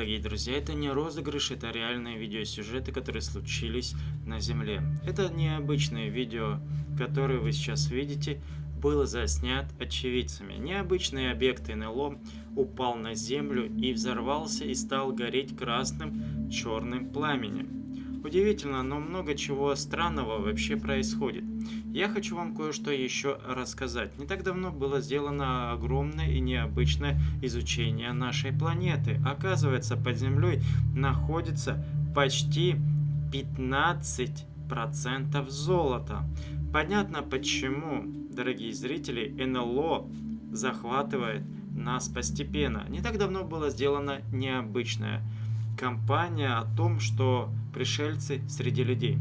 Дорогие друзья, это не розыгрыш, это реальные видеосюжеты, которые случились на Земле. Это необычные видео, которые вы сейчас видите, было заснят очевидцами. Необычный объект НЛО упал на Землю и взорвался и стал гореть красным черным пламенем. Удивительно, но много чего странного вообще происходит. Я хочу вам кое-что еще рассказать. Не так давно было сделано огромное и необычное изучение нашей планеты. Оказывается, под Землей находится почти 15% золота. Понятно почему, дорогие зрители, НЛО захватывает нас постепенно. Не так давно было сделано необычное кампания о том, что пришельцы среди людей.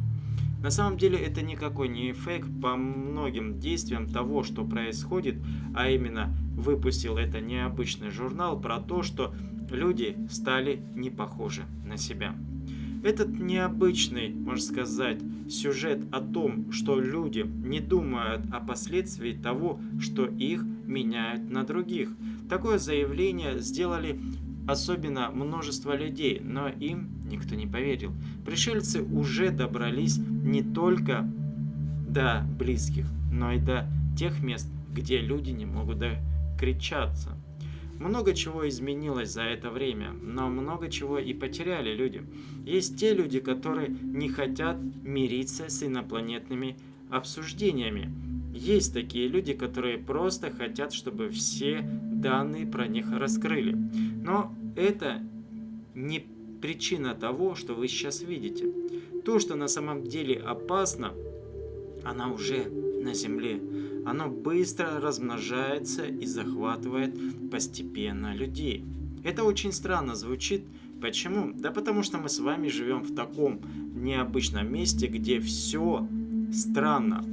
На самом деле это никакой не фейк по многим действиям того, что происходит, а именно выпустил это необычный журнал про то, что люди стали не похожи на себя. Этот необычный, можно сказать, сюжет о том, что люди не думают о последствиях того, что их меняют на других. Такое заявление сделали особенно множество людей, но им никто не поверил. Пришельцы уже добрались не только до близких, но и до тех мест, где люди не могут докричаться. Много чего изменилось за это время, но много чего и потеряли люди. Есть те люди, которые не хотят мириться с инопланетными обсуждениями. Есть такие люди, которые просто хотят, чтобы все данные про них раскрыли. Но это не причина того, что вы сейчас видите. То, что на самом деле опасно, она уже на Земле. Оно быстро размножается и захватывает постепенно людей. Это очень странно звучит. Почему? Да потому что мы с вами живем в таком необычном месте, где все странно.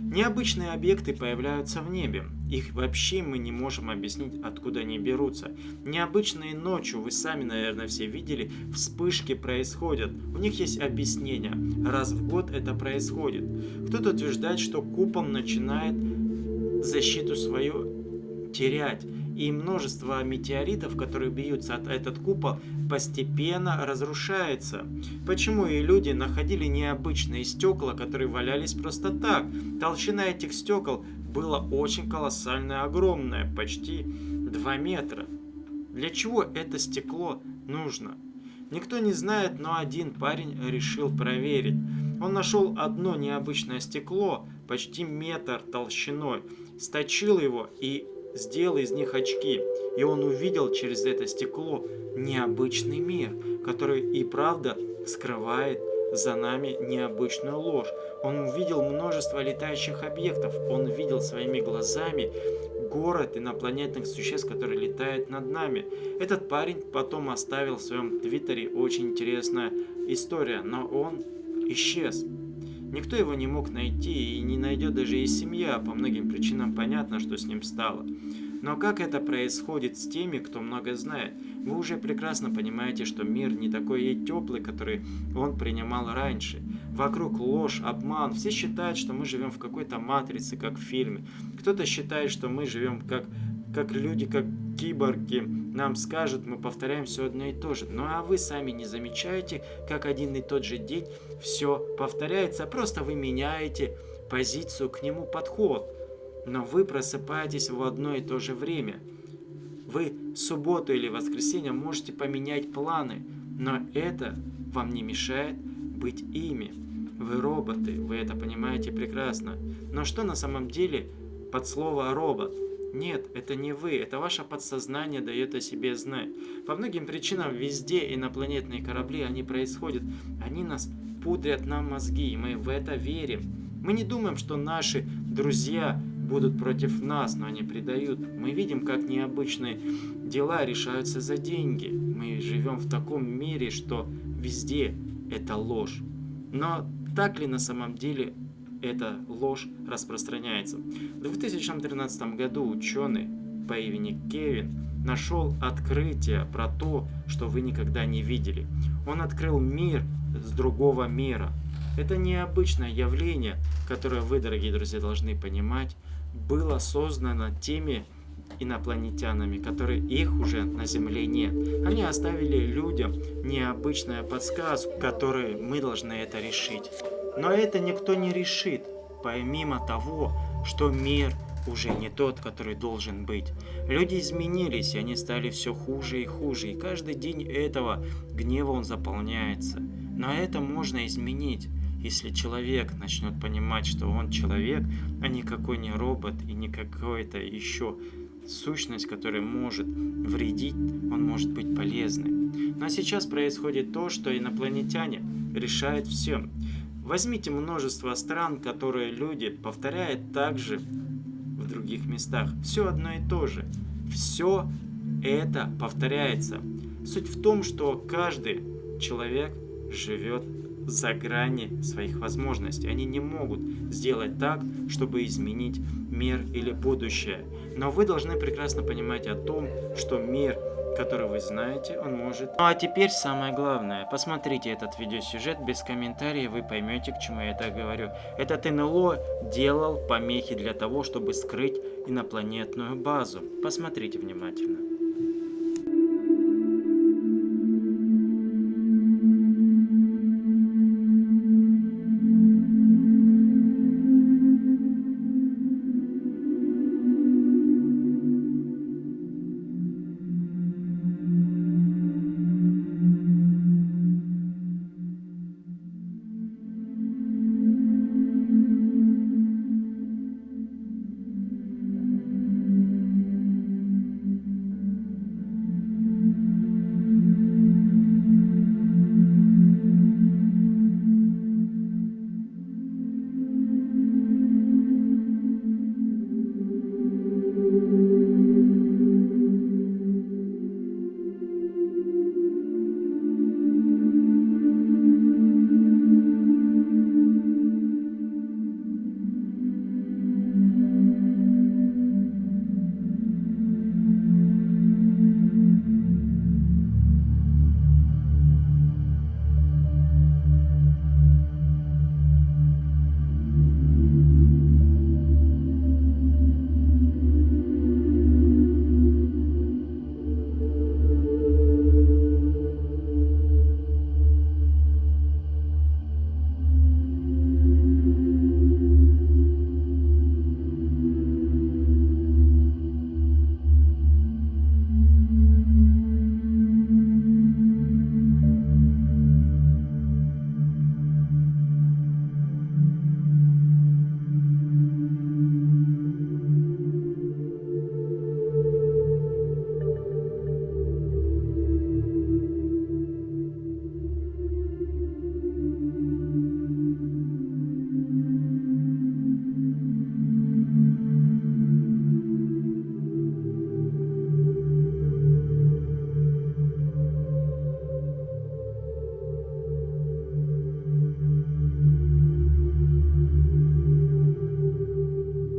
Необычные объекты появляются в небе. Их вообще мы не можем объяснить, откуда они берутся. Необычные ночью, вы сами, наверное, все видели, вспышки происходят. У них есть объяснение. Раз в год это происходит. Кто-то утверждает, что купол начинает защиту свою терять и множество метеоритов, которые бьются от этот купол, постепенно разрушается. Почему и люди находили необычные стекла, которые валялись просто так? Толщина этих стекол была очень колоссальная, огромная, почти 2 метра. Для чего это стекло нужно? Никто не знает, но один парень решил проверить. Он нашел одно необычное стекло, почти метр толщиной, сточил его и сделал из них очки, и он увидел через это стекло необычный мир, который и правда скрывает за нами необычную ложь. Он увидел множество летающих объектов, он видел своими глазами город инопланетных существ, которые летают над нами. Этот парень потом оставил в своем твиттере очень интересная история, но он исчез. Никто его не мог найти и не найдет даже и семья, по многим причинам понятно, что с ним стало. Но как это происходит с теми, кто много знает? Вы уже прекрасно понимаете, что мир не такой и теплый, который он принимал раньше. Вокруг ложь, обман. Все считают, что мы живем в какой-то матрице, как в фильме. Кто-то считает, что мы живем как, как люди, как киборги. Нам скажут, мы повторяем все одно и то же. Ну а вы сами не замечаете, как один и тот же день все повторяется. Просто вы меняете позицию к нему, подход но вы просыпаетесь в одно и то же время. Вы субботу или воскресенье можете поменять планы, но это вам не мешает быть ими. Вы роботы, вы это понимаете прекрасно. Но что на самом деле под слово «робот»? Нет, это не вы, это ваше подсознание дает о себе знать. По многим причинам везде инопланетные корабли, они происходят. Они нас пудрят нам мозги, и мы в это верим. Мы не думаем, что наши друзья будут против нас, но они предают. Мы видим, как необычные дела решаются за деньги. Мы живем в таком мире, что везде это ложь. Но так ли на самом деле эта ложь распространяется? В 2013 году ученый по имени Кевин нашел открытие про то, что вы никогда не видели. Он открыл мир с другого мира. Это необычное явление, которое вы, дорогие друзья, должны понимать, было создано теми инопланетянами, которые их уже на Земле нет. Они оставили людям необычную подсказку, которой мы должны это решить. Но это никто не решит, помимо того, что мир уже не тот, который должен быть. Люди изменились, и они стали все хуже и хуже, и каждый день этого гнева он заполняется. Но это можно изменить, если человек начнет понимать, что он человек, а никакой не робот и не какой-то еще сущность, которая может вредить, он может быть полезным. Но сейчас происходит то, что инопланетяне решают все. Возьмите множество стран, которые люди повторяют также в других местах. Все одно и то же. Все это повторяется. Суть в том, что каждый человек живет за грани своих возможностей. Они не могут сделать так, чтобы изменить мир или будущее. Но вы должны прекрасно понимать о том, что мир который вы знаете, он может... Ну а теперь самое главное. Посмотрите этот видеосюжет без комментариев, вы поймете, к чему я это говорю. Этот НЛО делал помехи для того, чтобы скрыть инопланетную базу. Посмотрите внимательно.